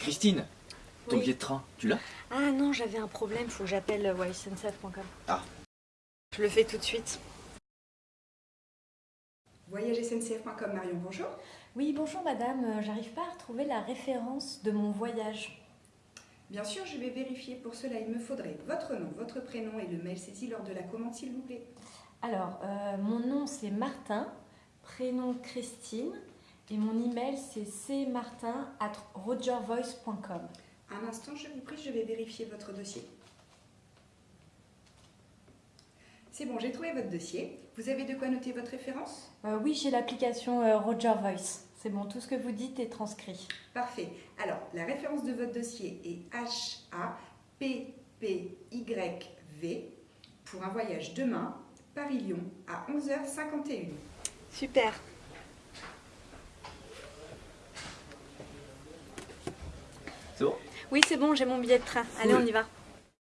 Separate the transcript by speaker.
Speaker 1: Christine, ton
Speaker 2: Oui.
Speaker 1: billet de train, tu l'as?
Speaker 2: Ah non, j'avais un problème, faut que j'appelle euh, ouais, SNCF.com.
Speaker 1: Ah.
Speaker 2: Je le fais tout de suite.
Speaker 3: Voyage SNCF.com, Marion, bonjour.
Speaker 2: Oui, bonjour madame, euh, j'arrive pas à retrouver la référence de mon voyage.
Speaker 3: Bien sûr, je vais vérifier. Pour cela, il me faudrait votre nom, votre prénom et le mail saisi lors de la commande, s'il vous plaît.
Speaker 2: Alors, euh, mon nom c'est Martin, prénom Christine, et mon email c'est cmartin at rogervoice.com.
Speaker 3: Un instant, je vous prie, je vais vérifier votre dossier. C'est bon, j'ai trouvé votre dossier. Vous avez de quoi noter votre référence?
Speaker 2: Euh, oui, j'ai l'application euh, Roger Voice. C'est bon, tout ce que vous dites est transcrit.
Speaker 3: Parfait. Alors, la référence de votre dossier est HAPPYV pour un voyage demain, Paris-Lyon, à 11h51.
Speaker 2: Super.
Speaker 1: C'est bon
Speaker 2: Oui, c'est bon, j'ai mon billet de train. Allez, on y va.